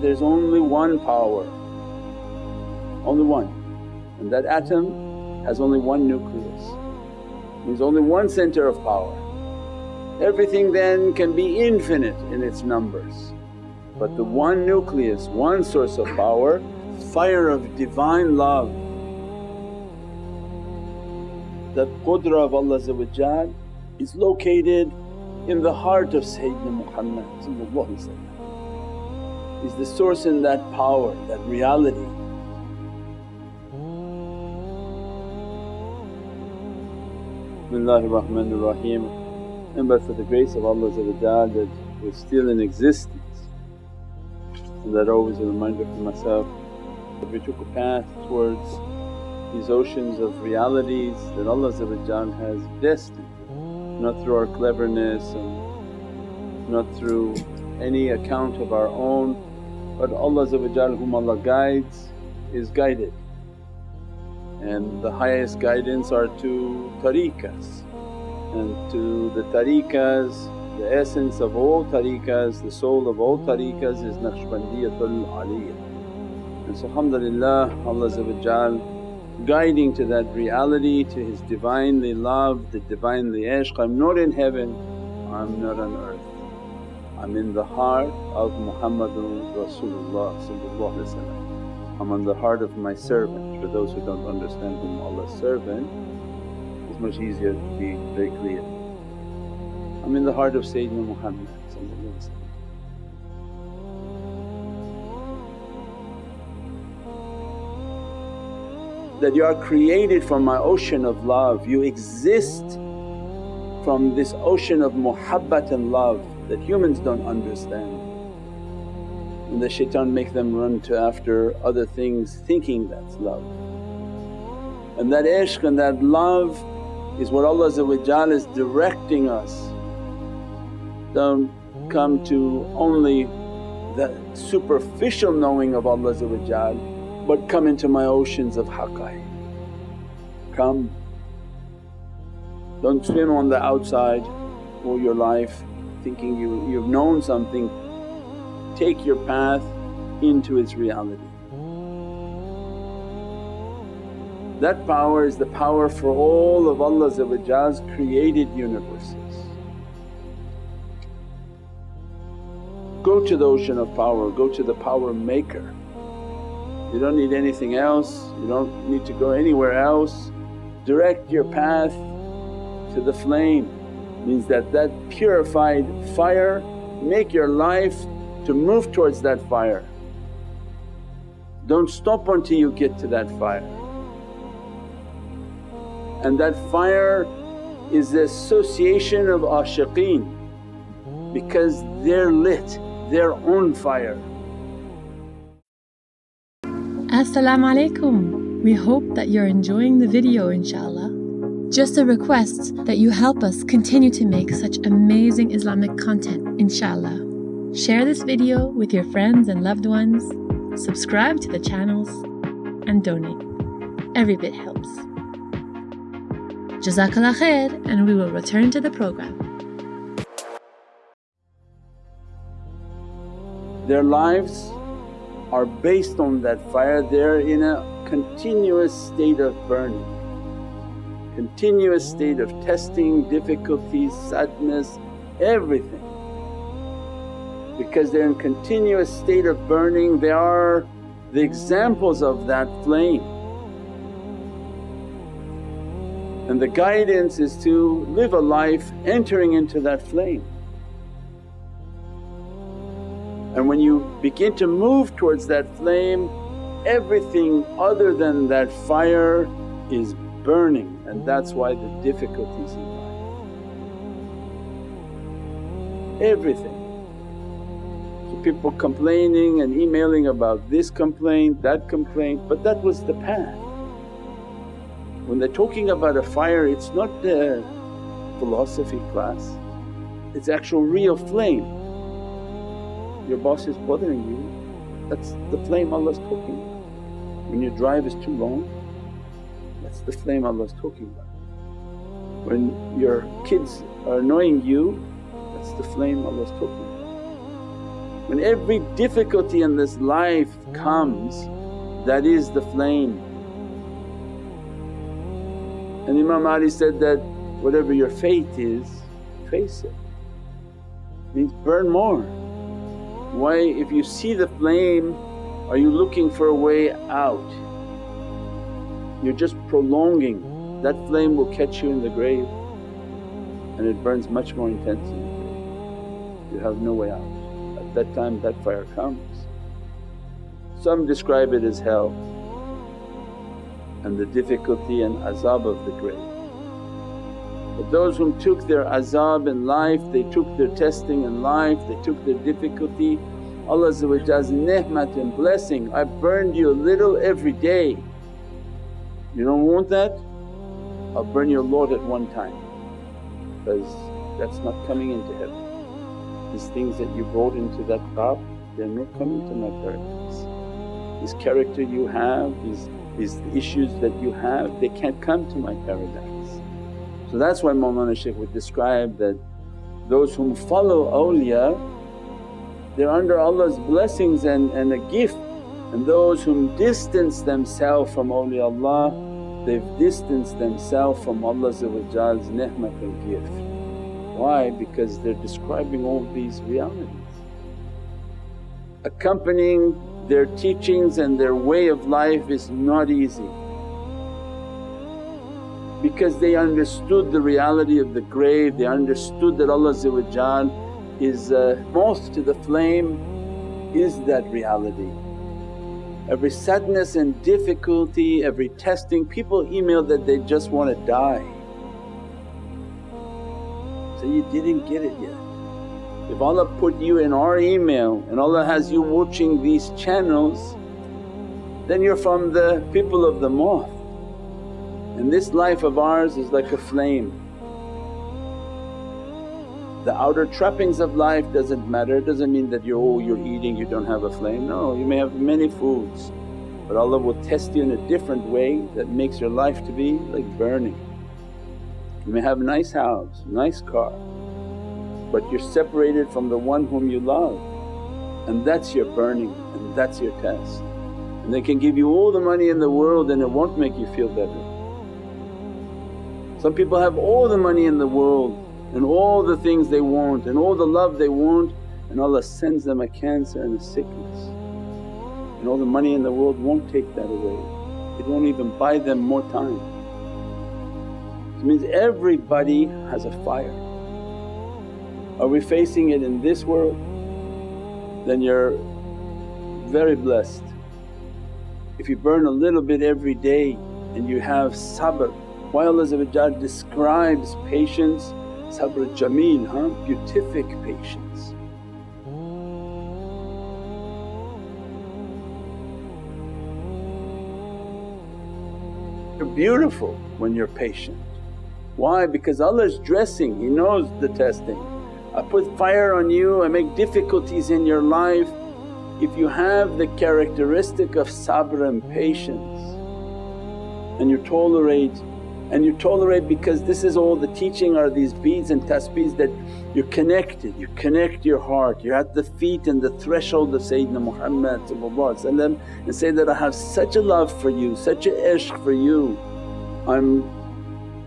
there's only one power, only one. And that atom has only one nucleus, means only one center of power. Everything then can be infinite in its numbers. But the one nucleus, one source of power, fire of Divine love. That qudra of Allah is located in the heart of Sayyidina Muhammad is the source in that power, that reality. Bismillahir Rahmanir Rahim and but for the grace of Allah that we're still in existence and that always a reminder for myself that we took a path towards these oceans of realities that Allah has destined, not through our cleverness and not through any account of our own but Allah whom Allah guides is guided and the highest guidance are to tariqas and to the tariqas the essence of all tariqas, the soul of all tariqas is Naqshbandiyatul Aliyah. And so alhamdulillah Allah guiding to that reality, to His Divinely love, the Divinely ishq. I'm not in heaven, I'm not on earth. I'm in the heart of Muhammadun Rasulullah I'm on the heart of my servant. For those who don't understand whom Allah's servant, it's much easier to be very clear. I'm in the heart of Sayyidina Muhammad that you are created from my ocean of love, you exist from this ocean of muhabbat and love that humans don't understand. And the shaitan make them run to after other things thinking that's love. And that ishq and that love is what Allah is directing us don't come to only the superficial knowing of Allah but come into my oceans of haqqaiq. Come, don't swim on the outside all your life thinking you, you've known something, take your path into its reality. That power is the power for all of Allah's created universes. Go to the ocean of power, go to the power maker. You don't need anything else, you don't need to go anywhere else. Direct your path to the flame means that that purified fire make your life to move towards that fire. Don't stop until you get to that fire. And that fire is the association of ashiqeen because they're lit their own fire. Assalamu alaikum. We hope that you're enjoying the video inshaAllah. Just a request that you help us continue to make such amazing Islamic content inshallah. Share this video with your friends and loved ones, subscribe to the channels and donate. Every bit helps. Jazakallah khair and we will return to the program. Their lives are based on that fire, they're in a continuous state of burning, continuous state of testing, difficulties, sadness, everything. Because they're in continuous state of burning, they are the examples of that flame. And the guidance is to live a life entering into that flame. And when you begin to move towards that flame, everything other than that fire is burning and that's why the difficulties in life. Everything. So people complaining and emailing about this complaint, that complaint, but that was the path. When they're talking about a fire it's not the philosophy class, it's actual real flame your boss is bothering you, that's the flame Allah's talking about. When your drive is too long, that's the flame Allah's talking about. When your kids are annoying you, that's the flame Allah's talking about. When every difficulty in this life comes that is the flame. And Imam Ali said that, whatever your fate is face it, means burn more. Why if you see the flame are you looking for a way out? You're just prolonging, that flame will catch you in the grave and it burns much more intensely. You have no way out. At that time that fire comes. Some describe it as hell and the difficulty and azab of the grave. But those whom took their azab in life, they took their testing in life, they took their difficulty, Allah's ni'mat and blessing, I burned you a little every day. You don't want that? I'll burn your lot at one time because that's not coming into heaven. These things that you brought into that path, they're not coming to my paradise. This character you have, these, these issues that you have they can't come to my paradise. So that's why Mawlana Shaykh would describe that those whom follow awliya they're under Allah's blessings and, and a gift and those whom distance themselves from awliyaullah they've distanced themselves from Allah's ni'mat and gift. Why? Because they're describing all these realities. Accompanying their teachings and their way of life is not easy because they understood the reality of the grave, they understood that Allah is uh, moth to the flame is that reality. Every sadness and difficulty, every testing, people email that they just want to die. So you didn't get it yet. If Allah put you in our email and Allah has you watching these channels then you're from the people of the moth. And this life of ours is like a flame. The outer trappings of life doesn't matter, doesn't mean that you're, oh you're eating you don't have a flame, no you may have many foods but Allah will test you in a different way that makes your life to be like burning. You may have a nice house, nice car but you're separated from the one whom you love and that's your burning and that's your test. And they can give you all the money in the world and it won't make you feel better. Some people have all the money in the world and all the things they want and all the love they want and Allah sends them a cancer and a sickness. And all the money in the world won't take that away, it won't even buy them more time. It means everybody has a fire are we facing it in this world? Then you're very blessed. If you burn a little bit every day and you have sabr, why Allah describes patience, sabr jameel, huh? beatific patience. You're beautiful when you're patient. Why? Because Allah's dressing, He knows the testing. I put fire on you, I make difficulties in your life. If you have the characteristic of sabr and patience and you tolerate and you tolerate because this is all the teaching are these beads and tasbeehs that you're connected, you connect your heart, you're at the feet and the threshold of Sayyidina Muhammad and say that, I have such a love for you, such a ishq for you. I'm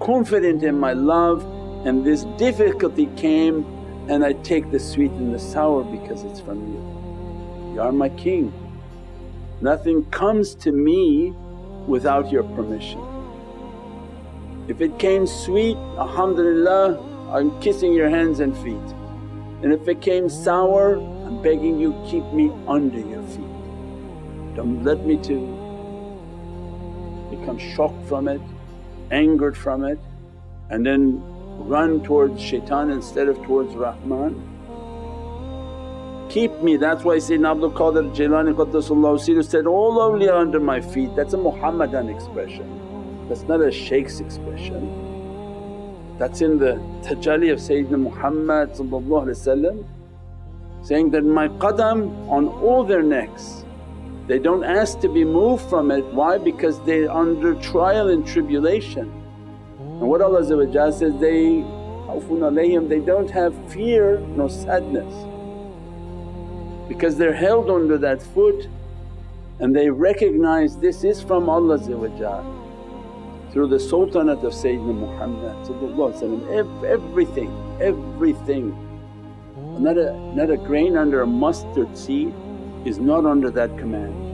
confident in my love and this difficulty came and I take the sweet and the sour because it's from you. You are my king. Nothing comes to me without your permission. If it came sweet, alhamdulillah I'm kissing your hands and feet and if it came sour I'm begging you keep me under your feet. Don't let me to become shocked from it, angered from it and then run towards shaitan instead of towards Rahman. Keep me, that's why Sayyidina Abdul Qadir Jilani Qaddasallahu said, all awliya under my feet, that's a Muhammadan expression, that's not a shaykh's expression. That's in the tajalli of Sayyidina Muhammad saying that, my qadam on all their necks. They don't ask to be moved from it, why? Because they're under trial and tribulation. And what Allah says, they alayhim, they don't have fear nor sadness. because they're held under that foot and they recognize this is from Allah through the sultanate of Sayyidina Muhammad everything, everything. Not a, not a grain under a mustard seed is not under that command.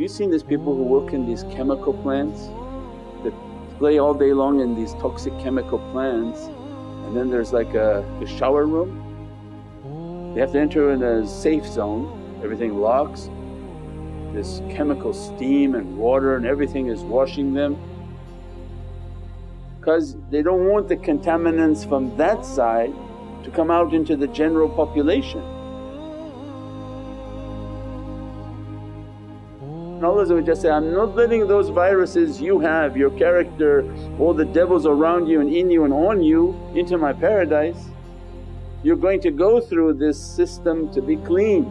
Have you seen these people who work in these chemical plants that play all day long in these toxic chemical plants and then there's like a, a shower room? They have to enter in a safe zone, everything locks, this chemical steam and water and everything is washing them because they don't want the contaminants from that side to come out into the general population. Say, I'm not letting those viruses you have, your character, all the devils around you and in you and on you into my paradise. You're going to go through this system to be clean.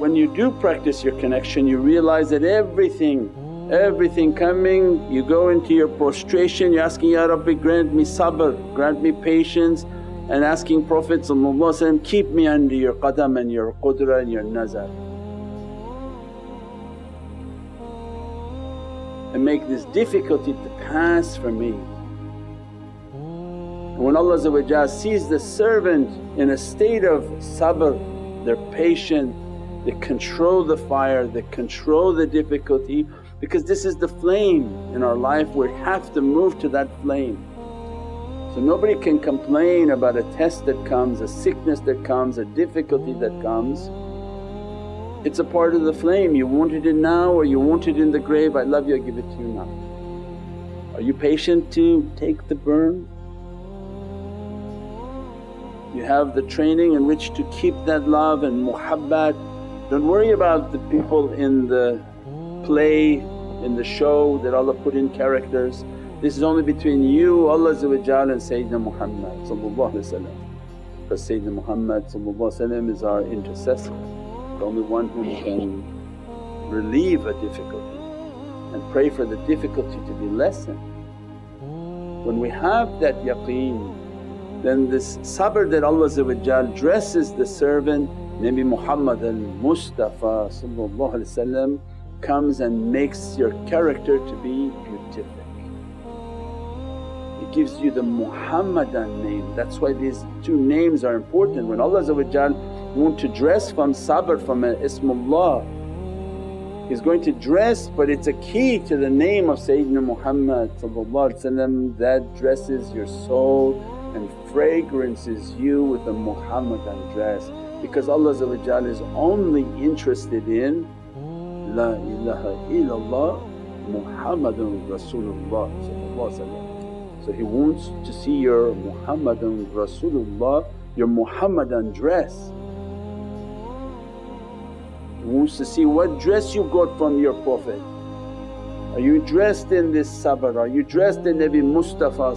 When you do practice your connection you realize that everything, everything coming you go into your prostration you're asking, Ya Rabbi grant me sabr, grant me patience and asking Prophet keep me under your qadam and your qudra and your nazar and make this difficulty to pass for me. And When Allah sees the servant in a state of sabr, they're patient, they control the fire, they control the difficulty because this is the flame in our life we have to move to that flame. So nobody can complain about a test that comes, a sickness that comes, a difficulty that comes. It's a part of the flame, you wanted it now or you want it in the grave, I love you, I give it to you now. Are you patient to take the burn? You have the training in which to keep that love and muhabbat. Don't worry about the people in the play, in the show that Allah put in characters. This is only between you, Allah and Sayyidina Muhammad because Sayyidina Muhammad is our intercessor, the only one who can relieve a difficulty and pray for the difficulty to be lessened. When we have that yaqeen then this sabr that Allah dresses the servant Nabi Muhammad al-Mustafa comes and makes your character to be beautiful gives you the Muhammadan name. That's why these two names are important. When Allah want to dress from sabr from an Ismullah He's going to dress but it's a key to the name of Sayyidina Muhammad that dresses your soul and fragrances you with a Muhammadan dress because Allah is only interested in La ilaha illallah Muhammadun Rasulullah so He wants to see your Muhammadan Rasulullah, your Muhammadan dress. He wants to see what dress you got from your Prophet. Are you dressed in this sabr? Are you dressed in Nabi Mustafa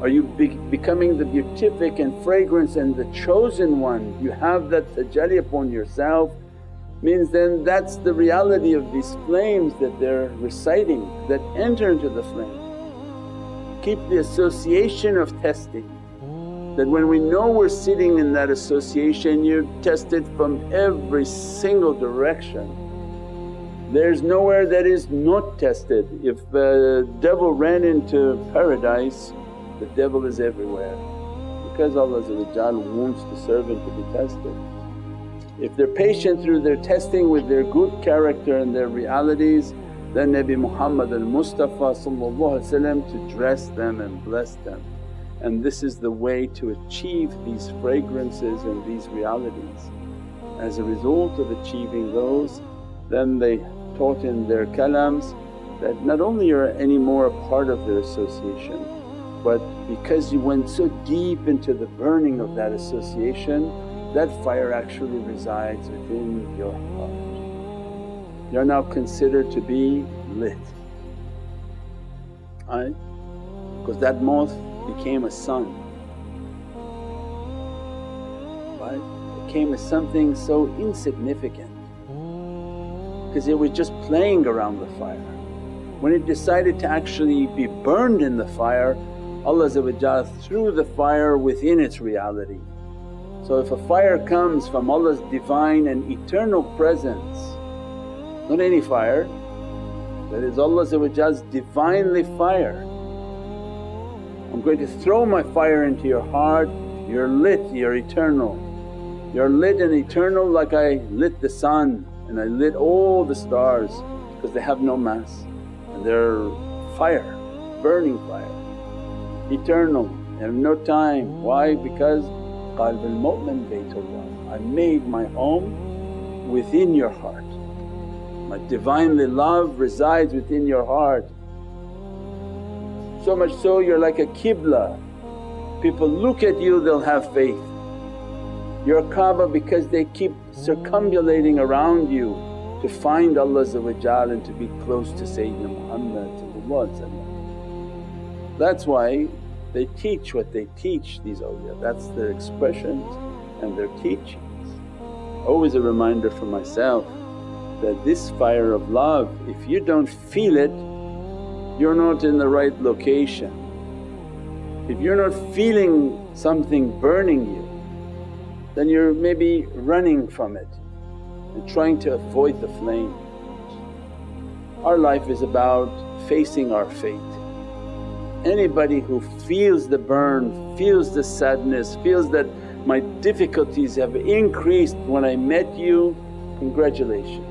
Are you be becoming the beatific and fragrance and the chosen one? You have that tajalli upon yourself means then that's the reality of these flames that they're reciting that enter into the flame. Keep the association of testing that when we know we're sitting in that association you're tested from every single direction. There's nowhere that is not tested. If the devil ran into paradise, the devil is everywhere because Allah wants the servant to be tested. If they're patient through their testing with their good character and their realities then Nabi Muhammad al-Mustafa to dress them and bless them. And this is the way to achieve these fragrances and these realities. As a result of achieving those then they taught in their kalams that not only you're anymore a part of their association but because you went so deep into the burning of that association that fire actually resides within your heart. You're now considered to be lit, right? Because that moth became a sun, right? It became as something so insignificant because it was just playing around the fire. When it decided to actually be burned in the fire, Allah threw the fire within its reality. So if a fire comes from Allah's Divine and Eternal Presence, not any fire, that is Allah's Divinely fire. I'm going to throw my fire into your heart, you're lit, you're eternal. You're lit and eternal like I lit the sun and I lit all the stars because they have no mass and they're fire, burning fire, eternal, they have no time. Why? Because qalb al-mu'min baytullah, I made my home within your heart. My Divinely love resides within your heart. So much so you're like a qibla, people look at you they'll have faith. You're Kaaba because they keep circumambulating around you to find Allah and to be close to Sayyidina Muhammad That's why they teach what they teach these awliya, that's their expressions and their teachings. Always a reminder for myself that this fire of love if you don't feel it you're not in the right location. If you're not feeling something burning you then you're maybe running from it and trying to avoid the flame. Our life is about facing our fate. Anybody who feels the burn, feels the sadness, feels that my difficulties have increased when I met you, congratulations,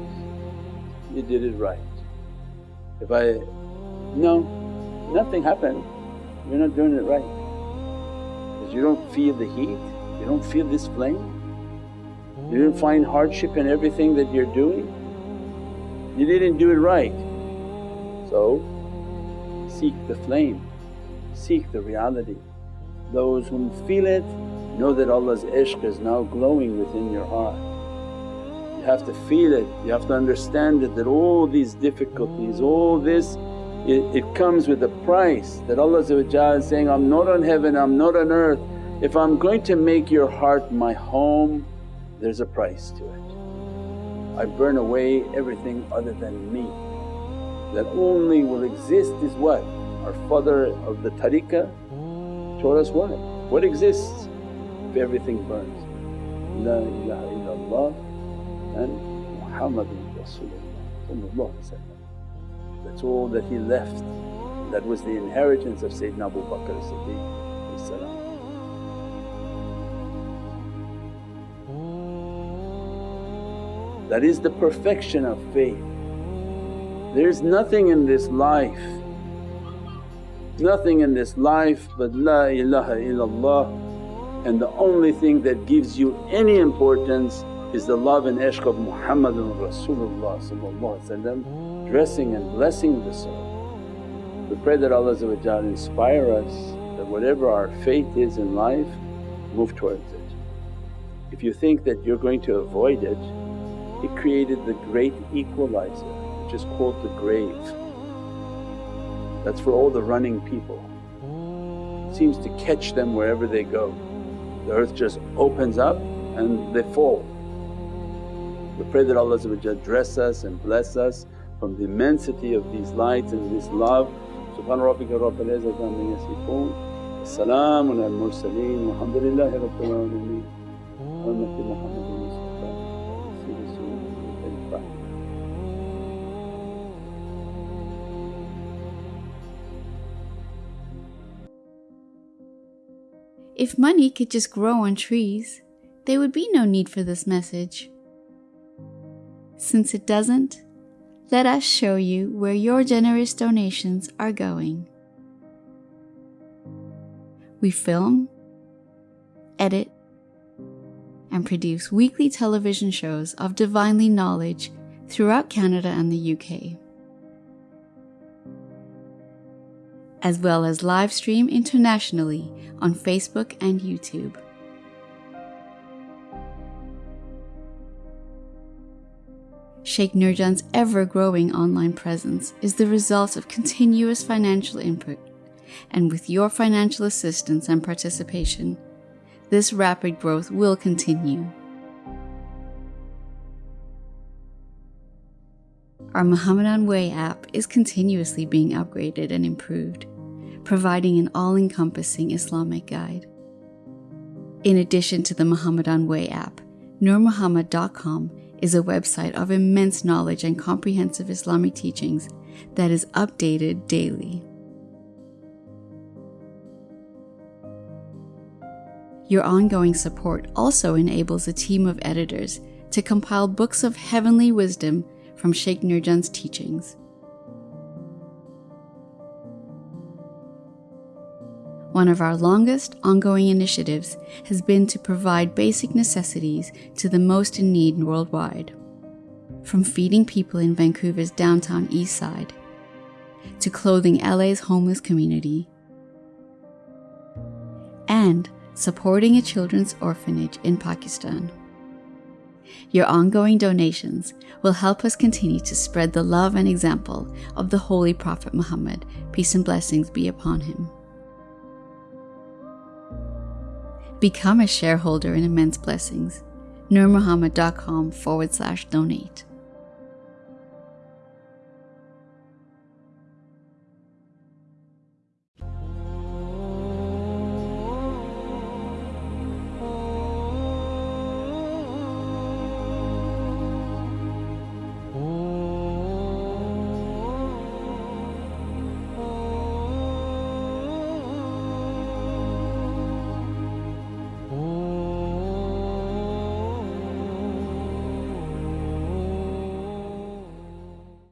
you did it right. If I, no, nothing happened, you're not doing it right because you don't feel the heat you don't feel this flame? You didn't find hardship in everything that you're doing? You didn't do it right. So seek the flame, seek the reality. Those whom feel it know that Allah's ishq is now glowing within your heart. You have to feel it, you have to understand it that all these difficulties, all this it, it comes with a price that Allah is saying, I'm not on heaven, I'm not on earth if I'm going to make your heart my home, there's a price to it. I burn away everything other than me. That only will exist is what? Our father of the tariqah taught us what? What exists if everything burns? La ilaha illallah and Muhammadun Rasulullah That's all that he left. That was the inheritance of Sayyidina Abu Bakr as-Siddiq That is the perfection of faith. There is nothing in this life, nothing in this life but La ilaha illallah and the only thing that gives you any importance is the love and ishq of Muhammadun Rasulullah dressing and blessing the soul. We pray that Allah inspire us that whatever our faith is in life move towards it. If you think that you're going to avoid it he created the great equalizer which is called the grave. That's for all the running people. seems to catch them wherever they go. The earth just opens up and they fall. We pray that Allah dress us and bless us from the immensity of these lights and this love. Subhana rabbika izzati amma yasifoon. Al mursaleen walhamdulillahi rabbil alameen. Hurmati Muhammadin If money could just grow on trees, there would be no need for this message. Since it doesn't, let us show you where your generous donations are going. We film, edit, and produce weekly television shows of divinely knowledge throughout Canada and the UK. as well as live stream internationally on Facebook and YouTube. Sheikh Nurjan's ever growing online presence is the result of continuous financial input, and with your financial assistance and participation, this rapid growth will continue. Our Muhammadan Way app is continuously being upgraded and improved, providing an all encompassing Islamic guide. In addition to the Muhammadan Way app, NurMuhammad.com is a website of immense knowledge and comprehensive Islamic teachings that is updated daily. Your ongoing support also enables a team of editors to compile books of heavenly wisdom from Sheikh Nurjan's teachings. One of our longest ongoing initiatives has been to provide basic necessities to the most in need worldwide. From feeding people in Vancouver's downtown east side, to clothing LA's homeless community, and supporting a children's orphanage in Pakistan. Your ongoing donations will help us continue to spread the love and example of the Holy Prophet Muhammad, peace and blessings be upon him. Become a shareholder in Immense Blessings. NurMuhammad.com forward slash donate.